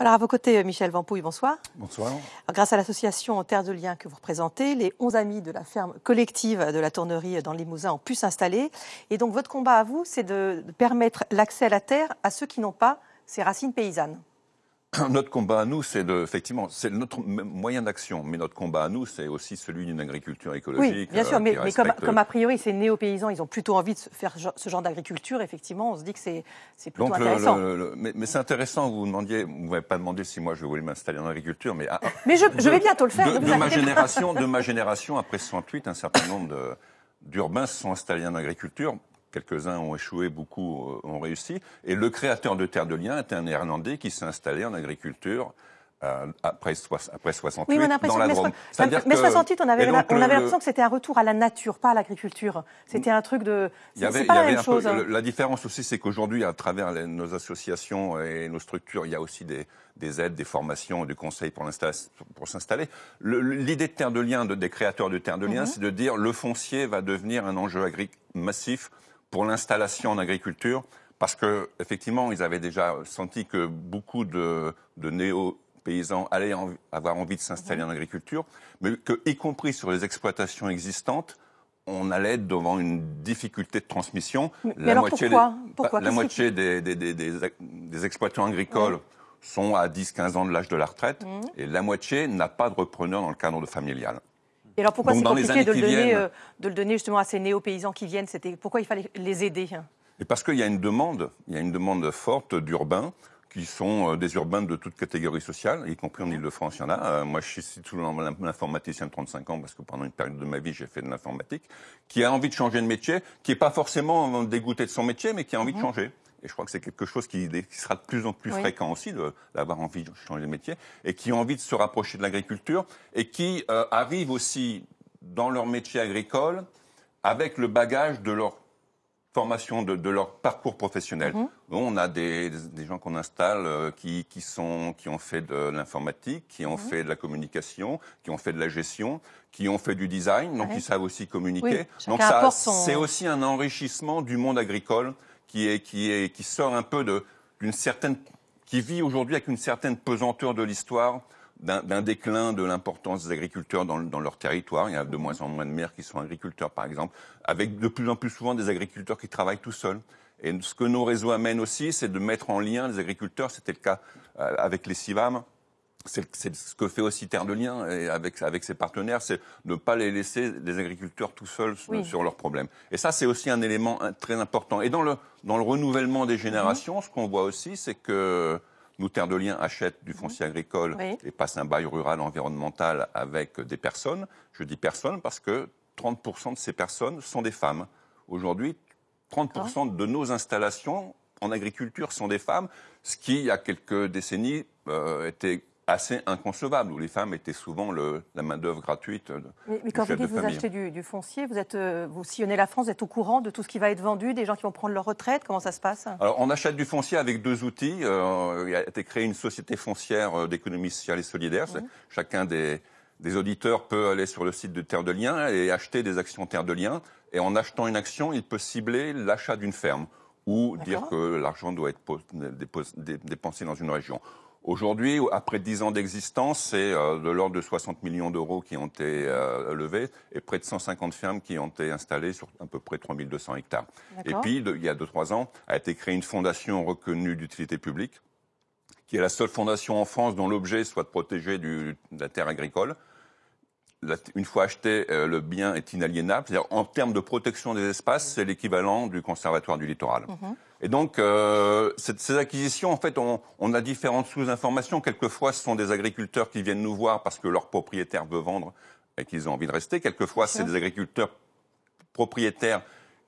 Alors à vos côtés, Michel Vampouille, bonsoir. Bonsoir. grâce à l'association Terre de Liens que vous représentez, les 11 amis de la ferme collective de la tournerie dans le Limousin ont pu s'installer. Et donc votre combat à vous, c'est de permettre l'accès à la terre à ceux qui n'ont pas ces racines paysannes. Notre combat à nous, c'est de, effectivement, c'est notre moyen d'action, mais notre combat à nous, c'est aussi celui d'une agriculture écologique. Oui, bien sûr, euh, mais, comme, comme, a priori ces néo-paysans, ils ont plutôt envie de faire ce genre d'agriculture, effectivement, on se dit que c'est plutôt Donc intéressant. mais, mais c'est intéressant, vous demandiez, vous m'avez pas demandé si moi je voulais m'installer en agriculture, mais... Ah, mais je, je, vais bientôt le faire. De, de ma génération, de ma génération, après 68, un certain nombre d'urbains se sont installés en agriculture Quelques-uns ont échoué, beaucoup ont réussi. Et le créateur de Terre de Liens était un Néerlandais qui s'est installé en agriculture euh, après, après 68 oui, dans la Drôme. Mais 68, on avait, on avait l'impression que c'était un retour à la nature, pas à l'agriculture. C'était un truc de... C'est pas la même chose. Hein. La différence aussi, c'est qu'aujourd'hui, à travers nos associations et nos structures, il y a aussi des, des aides, des formations, du conseil pour s'installer. L'idée de Terre de Liens, de, des créateurs de Terre de Liens, mhm. c'est de dire le foncier va devenir un enjeu agricole massif pour l'installation en agriculture, parce que effectivement, ils avaient déjà senti que beaucoup de, de néo-paysans allaient avoir envie de s'installer en agriculture, mais que, y compris sur les exploitations existantes, on allait devant une difficulté de transmission. Mais la alors moitié pourquoi, des, pourquoi La moitié des, des, des, des, exploitants agricoles sont à 10-15 ans de l'âge de la retraite, mmh. et la moitié n'a pas de repreneur dans le cadre familial. Et alors pourquoi c'est compliqué de le, donner, euh, de le donner justement à ces néo-paysans qui viennent? C'était Pourquoi il fallait les aider? Et Parce qu'il y a une demande, il y a une demande forte d'urbains qui sont euh, des urbains de toute catégorie sociale, y compris en Ile-de-France, il y en a. Euh, moi, je suis toujours informaticien de 35 ans, parce que pendant une période de ma vie, j'ai fait de l'informatique, qui a envie de changer de métier, qui n'est pas forcément dégoûté de son métier, mais qui a envie de mhm. changer. Et je crois que c'est quelque chose qui, sera de plus en plus fréquent aussi, d'avoir envie de changer de métier, et qui ont envie de se rapprocher de l'agriculture, et qui euh, arrivent aussi dans leur métier agricole avec le bagage de leur formation, de, leur parcours professionnel. Mhm. On a des, gens qu'on installe euh, qui, sont, qui ont fait de l'informatique, qui ont mhm. fait de la communication, qui ont fait de la gestion, qui ont fait du design, donc ils savent aussi communiquer. donc ça, c'est aussi un enrichissement du monde agricole qui, est, qui, est, qui sort un peu d'une certaine, qui vit aujourd'hui avec une certaine pesanteur de l'histoire, d'un déclin de l'importance des agriculteurs dans, dans, leur territoire. Il y a de moins en moins de maires qui sont agriculteurs, par exemple, avec de plus en plus souvent des agriculteurs qui travaillent tout seuls. Et ce que nos réseaux amènent aussi, c'est de mettre en lien les agriculteurs. C'était le cas euh, avec les CIVAM c'est ce que fait aussi Terre de Liens et avec, avec ses partenaires, c'est de ne pas les laisser les agriculteurs tout seuls sur leurs problèmes. Et ça, c'est aussi un élément très important. Et dans le, dans le renouvellement des générations, mhm. ce qu'on voit aussi, c'est que nous, Terre de Liens, achètent du foncier mhm. agricole et passent un bail rural environnemental avec des personnes. Je dis personnes parce que 30% de ces personnes sont des femmes. Aujourd'hui, 30% de nos installations en agriculture sont des femmes, ce qui, il y a quelques décennies, euh, était assez inconcevable, où les femmes étaient souvent le, la main-d'œuvre gratuite. mais, mais quand vous dites vous achetez du, foncier, vous, êtes, euh, vous sillonnez la France, vous êtes au courant de tout ce qui va être vendu, des gens qui vont prendre leur retraite Comment ça se passe? Alors, on achète du foncier avec deux outils. Euh, il a été créé une société foncière euh, d'économie sociale et solidaire. Mmh. Chacun des, des auditeurs peut aller sur le site de Terre de Liens et acheter des actions Terre de Liens. Et en achetant une action, il peut cibler l'achat d'une ferme ou dire que l'argent doit être dépensé dans une région. Aujourd'hui, après 10 ans d'existence, c'est euh, de l'ordre de 60 millions d'euros qui ont été euh, levés et près de 150 fermes qui ont été installées sur à peu près 3200 hectares. Et puis, il y a 2-3 ans, a été créée une fondation reconnue d'utilité publique, qui est la seule fondation en France dont l'objet soit de protéger du, de la terre agricole. Une fois acheté, euh, le bien est inaliénable. C'est-à-dire, en termes de protection des espaces, c'est l'équivalent du conservatoire du littoral. Mhm. Et donc, euh, ces acquisitions, en fait, on, on a différentes sous-informations. Quelquefois, ce sont des agriculteurs qui viennent nous voir parce que leur propriétaire veut vendre et qu'ils ont envie de rester. Quelquefois, c'est des agriculteurs propriétaires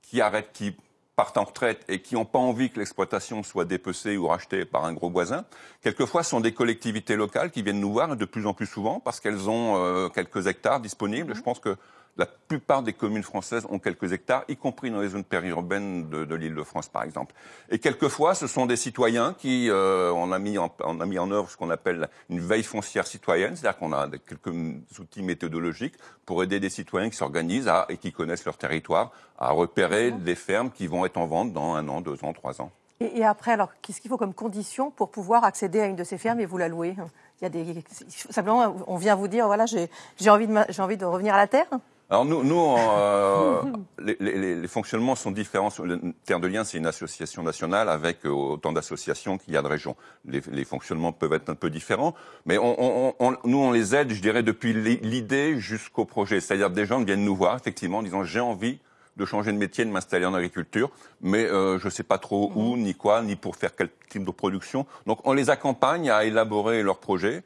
qui arrêtent, qui partent en retraite et qui n'ont pas envie que l'exploitation soit dépecée ou rachetée par un gros voisin. Quelquefois, ce sont des collectivités locales qui viennent nous voir de plus en plus souvent parce qu'elles ont euh, quelques hectares disponibles. Mmh. Je pense que la plupart des communes françaises ont quelques hectares, y compris dans les zones périurbaines de, de l'île de France, par exemple. Et quelquefois, ce sont des citoyens qui, euh, on, a mis en, on a mis en œuvre ce qu'on appelle une veille foncière citoyenne, c'est-à-dire qu'on a quelques outils méthodologiques pour aider des citoyens qui s'organisent et qui connaissent leur territoire à repérer des fermes qui vont être en vente dans un an, deux ans, trois ans. Et, après, alors, qu'est-ce qu'il faut comme condition pour pouvoir accéder à une de ces fermes et vous la louer? Il y a des, simplement, on vient vous dire, voilà, j'ai envie, de, envie de revenir à la terre? Alors nous, nous euh, les, fonctionnements sont différents. Terre de Liens, c'est une association nationale avec euh, autant d'associations qu'il y a de régions. Les, fonctionnements peuvent être un peu différents, mais on, nous, on les aide, je dirais, depuis l'idée jusqu'au projet. C'est-à-dire des gens viennent nous voir, effectivement, en disant j'ai envie de changer de métier, de m'installer en agriculture, mais euh, je ne sais pas trop où, ni quoi, ni pour faire quel type de production. Donc on les accompagne à élaborer leur projet,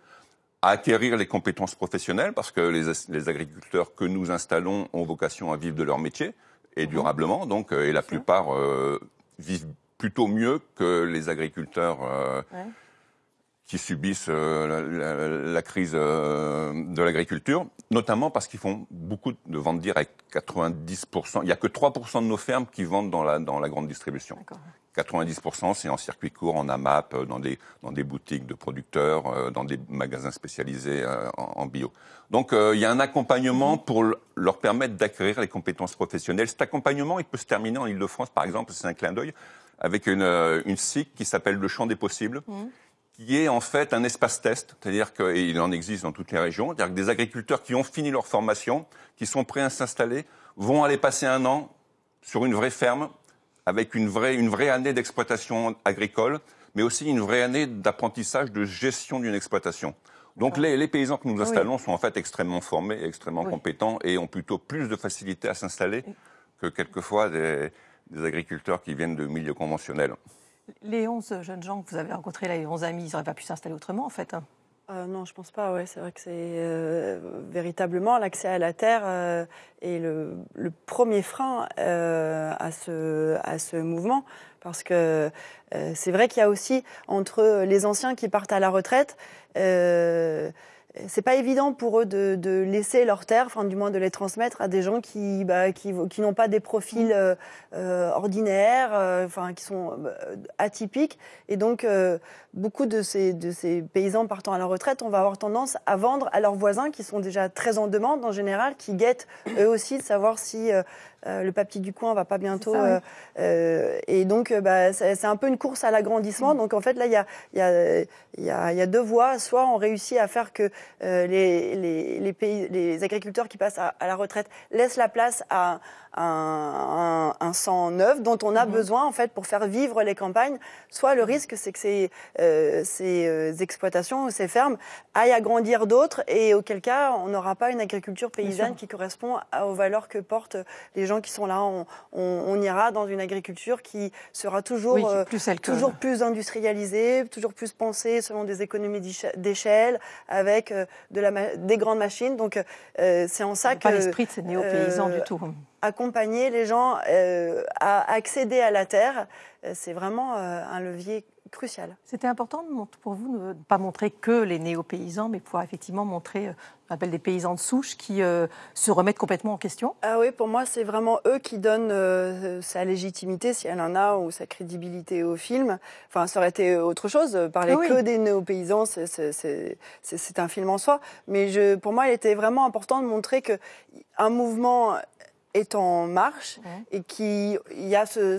à acquérir les compétences professionnelles, parce que les, agriculteurs que nous installons ont vocation à vivre de leur métier, et durablement, donc, euh, et la plupart euh, vivent plutôt mieux que les agriculteurs qui subissent euh, la, crise euh, de l'agriculture, notamment parce qu'ils font beaucoup de ventes directes. 90%, il n'y a que 3% de nos fermes qui vendent dans la, dans la grande distribution. 90% c'est en circuit court, en AMAP, euh, dans des, dans des boutiques de producteurs, dans des magasins spécialisés en, bio. Donc il y a un accompagnement pour leur permettre d'acquérir les compétences professionnelles. Cet accompagnement, il peut se terminer en Ile-de-France, par exemple, c'est un clin d'œil, avec une, une SIC qui s'appelle le champ des possibles. Mhm qui est en fait un espace test, c'est-à-dire qu'il en existe dans toutes les régions, c'est-à-dire que des agriculteurs qui ont fini leur formation, qui sont prêts à s'installer, vont aller passer un an sur une vraie ferme, avec une vraie, une vraie année d'exploitation agricole, mais aussi une vraie année d'apprentissage de gestion d'une exploitation. Donc les, les, paysans que nous installons sont en fait extrêmement formés, extrêmement compétents et ont plutôt plus de facilité à s'installer que quelquefois des, des agriculteurs qui viennent de milieux conventionnels. Les 11 jeunes gens que vous avez rencontrés, là, les 11 amis, ils n'auraient pas pu s'installer autrement, en fait hein euh, non, je pense pas. Ouais, c'est vrai que c'est euh, véritablement l'accès à la terre euh, est le, premier frein ce à ce mouvement, parce que c'est vrai qu'il y a aussi entre les anciens qui partent à la retraite c'est pas évident pour eux de, de, laisser leurs terres, enfin du moins de les transmettre à des gens qui, bah, qui, qui n'ont pas des profils euh, euh ordinaires, euh, enfin qui sont atypiques. Et donc beaucoup de ces, de ces paysans partant à la retraite, on va avoir tendance à vendre à leurs voisins qui sont déjà très en demande en général, qui guettent eux aussi de savoir si le papier du coin va pas bientôt. Et donc, bah, c'est un peu une course à l'agrandissement. Mm. Donc, en fait, là, il y a, y, a, y, a, y a, deux voies. Soit on réussit à faire que les, les, les, pays, les agriculteurs qui passent à, à, la retraite laissent la place à un, un, sang neuf dont on a mm-hmm. besoin en fait pour faire vivre les campagnes. Soit le risque, c'est que ces, euh, ces exploitations, ces fermes aillent agrandir d'autres et auquel cas on n'aura pas une agriculture paysanne qui correspond aux valeurs que portent les gens qui sont là. On, on, ira dans une agriculture qui sera toujours, euh, plus, toujours plus industrialisée, toujours plus pensée selon des économies d'échelle, avec euh, de la, des grandes machines. Donc euh, c'est en ça que... Pas l'esprit de ces néo-paysans du tout. Accompagner les gens à accéder à la terre, c'est vraiment un levier crucial. C'était important pour vous de ne pas montrer que les néo-paysans, mais pouvoir effectivement montrer, euh, on appelle des paysans de souche, qui euh, se remettent complètement en question Ah oui, pour moi, c'est vraiment eux qui donnent euh, sa légitimité, si elle en a, ou sa crédibilité au film. Enfin, ça aurait été autre chose, parler ah que des néo-paysans, c'est un film en soi. Mais je, pour moi, il était vraiment important de montrer qu'un mouvement est en marche et qu'il y a ce,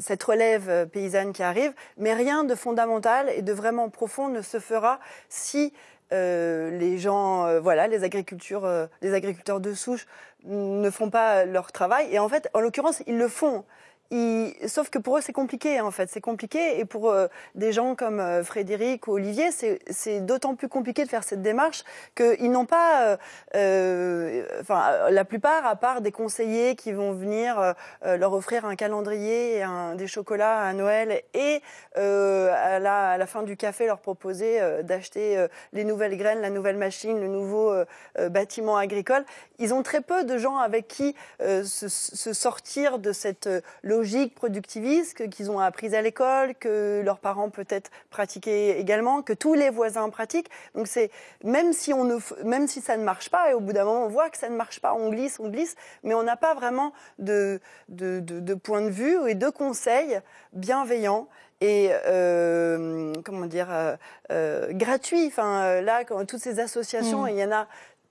cette relève paysanne qui arrive, mais rien de fondamental et de vraiment profond ne se fera si euh, les gens, euh, voilà, les agricultures, euh, les agriculteurs de souche ne font pas leur travail. Et en fait, en l'occurrence, ils le font. Sauf que pour eux, c'est compliqué, en fait. C'est compliqué. Et pour euh, des gens comme euh, Frédéric ou Olivier, c'est d'autant plus compliqué de faire cette démarche qu'ils n'ont pas, euh, enfin, la plupart, à part des conseillers qui vont venir leur offrir un calendrier un, des chocolats à Noël et à la, à, la, fin du café leur proposer d'acheter les nouvelles graines, la nouvelle machine, le nouveau bâtiment agricole. Ils ont très peu de gens avec qui se, se, sortir de cette logique productiviste qu'ils ont apprise à l'école, que leurs parents peut-être pratiquaient également, que tous les voisins pratiquent. Donc c'est même si on ne, même si ça ne marche pas, et au bout d'un moment on voit que ça ne marche pas, on glisse, on glisse, mais on n'a pas vraiment de, de, de, point de vue et de conseils bienveillants et euh, comment dire euh, euh gratuits. Enfin là, quand, toutes ces associations, mmh. il y en a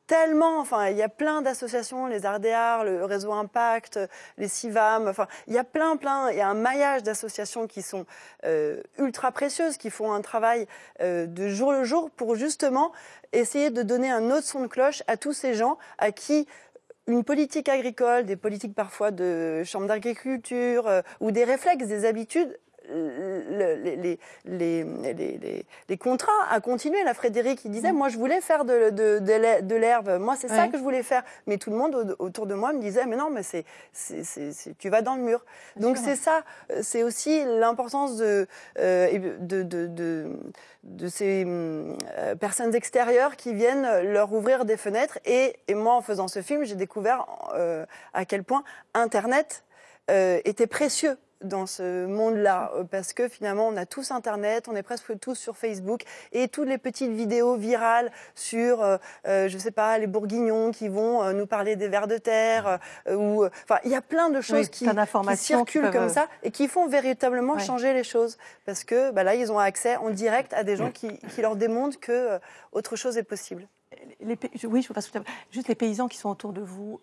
tellement, enfin, il y a plein d'associations, les Ardéards, le réseau Impact, les CIVAM, enfin, il y a plein, plein, il y a un maillage d'associations qui sont euh, ultra précieuses, qui font un travail euh, de jour le jour pour justement essayer de donner un autre son de cloche à tous ces gens à qui une politique agricole, des politiques parfois de chambre d'agriculture euh, ou des réflexes, des habitudes les, les, les, contrats à continuer. La Frédéric, il disait, mm. moi, je voulais faire de, de, de l'herbe. Moi, c'est ça que je voulais faire. Mais tout le monde autour de moi me disait, mais non, mais c'est, tu vas dans le mur. Donc, c'est ça. C'est aussi l'importance de, euh, de, de, de, ces euh, personnes extérieures qui viennent leur ouvrir des fenêtres. Et, et moi, en faisant ce film, j'ai découvert euh, à quel point Internet était précieux dans ce monde-là, euh, parce que finalement, on a tous Internet, on est presque tous sur Facebook, et toutes les petites vidéos virales sur, euh, euh, je sais pas, les bourguignons qui vont nous parler des vers de terre, ou, enfin, il y a plein de choses qui, circulent comme ça et qui font véritablement changer les choses, parce que bah, là, ils ont accès en direct à des gens qui, qui leur démontrent que autre chose est possible. Les, oui, je veux pas juste les paysans qui sont autour de vous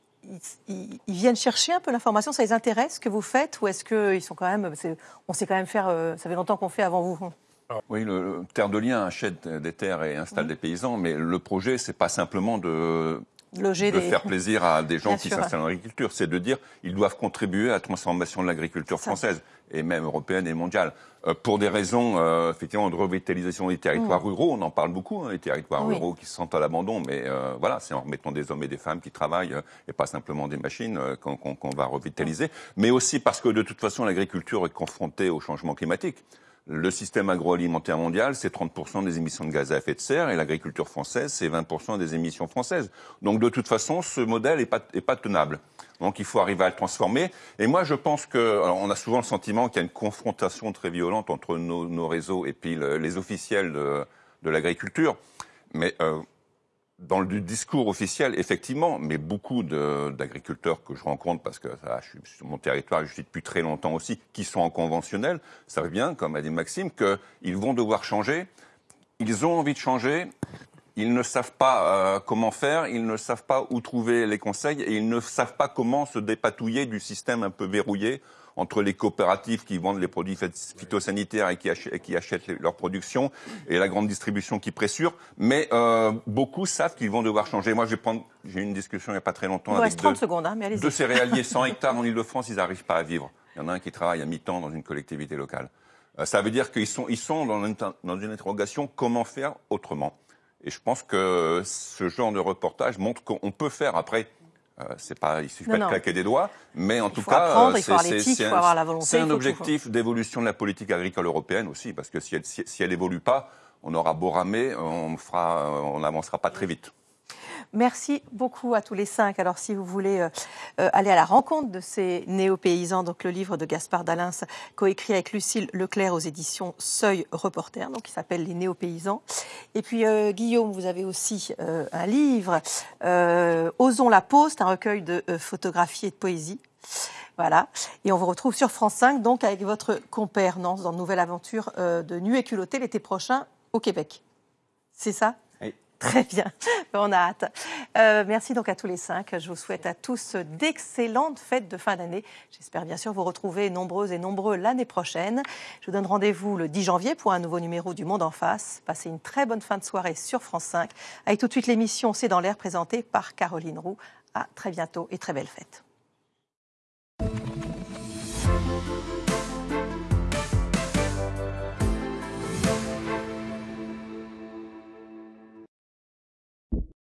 ils, viennent chercher un peu l'information Ça les intéresse ce que vous faites Ou est-ce qu'ils sont quand même. On sait quand même faire. Euh, ça fait longtemps qu'on fait avant vous? Oui, le, Terre de Liens achète des terres et installe des paysans, mais le projet, c'est pas simplement de, Loger de faire plaisir à des gens qui s'installent en agriculture, c'est de dire qu'ils doivent contribuer à la transformation de l'agriculture française et même européenne et mondiale. Euh, pour des raisons euh, effectivement de revitalisation des territoires mm. ruraux, on en parle beaucoup, hein, les territoires ruraux qui se sentent à l'abandon, mais euh, voilà, c'est en remettant des hommes et des femmes qui travaillent et pas simplement des machines qu'on va revitaliser, mais aussi parce que de toute façon l'agriculture est confrontée au changement climatique. Le système agroalimentaire mondial, c'est 30% des émissions de gaz à effet de serre et l'agriculture française, c'est 20% des émissions françaises. Donc de toute façon, ce modèle n'est pas, est pas tenable. Donc il faut arriver à le transformer. Et moi, je pense que, on a souvent le sentiment qu'il y a une confrontation très violente entre nos, nos réseaux et puis les officiels de, de l'agriculture. Mais euh, dans le discours officiel, effectivement, mais beaucoup d'agriculteurs que je rencontre, parce que ça, je suis sur mon territoire, je suis depuis très longtemps aussi, qui sont en conventionnel, savent bien, comme a dit Maxime, qu'ils vont devoir changer. Ils ont envie de changer. Ils ne savent pas euh, comment faire, ils ne savent pas où trouver les conseils et ils ne savent pas comment se dépatouiller du système un peu verrouillé entre les coopératives qui vendent les produits phytosanitaires et qui, achètent, leur production et la grande distribution qui pressure. Mais euh, beaucoup savent qu'ils vont devoir changer. Moi, j'ai eu une discussion il n'y a pas très longtemps avec 30 deux, secondes, hein, mais deux céréaliers 100 hectares en Ile-de-France, ils n'arrivent pas à vivre. Il y en a un qui travaille à mi-temps dans une collectivité locale. Euh, ça veut dire qu'ils sont, ils sont dans, une, dans une interrogation comment faire autrement. Et je pense que ce genre de reportage montre qu'on peut faire. Après, euh, c'est pas, il suffit pas de claquer des doigts, mais en tout cas, c'est un, objectif d'évolution de la politique agricole européenne aussi, parce que si elle, si, si elle évolue pas, on aura beau ramer, on fera, on n'avancera pas très vite. Merci beaucoup à tous les cinq. Alors, si vous voulez euh, euh, aller à la rencontre de ces néo-paysans, donc le livre de Gaspard Dalins, coécrit avec Lucille Leclerc aux éditions Seuil Reporter, donc qui s'appelle Les néo-paysans. Et puis, euh, Guillaume, vous avez aussi un livre, Osons la poste, un recueil de photographies et de poésie. Voilà. Et on vous retrouve sur France 5, donc avec votre compère Nance dans Nouvelle Aventure de Nu et culotté l'été prochain au Québec. C'est ça? Très bien, on a hâte. Euh, merci donc à tous les cinq. Je vous souhaite à tous d'excellentes fêtes de fin d'année. J'espère bien sûr vous retrouver nombreuses et nombreux l'année prochaine. Je vous donne rendez-vous le 10 janvier pour un nouveau numéro du Monde en face. Passez une très bonne fin de soirée sur France 5 avec tout de suite l'émission C'est dans l'air présentée par Caroline Roux. À très bientôt et très belle fête.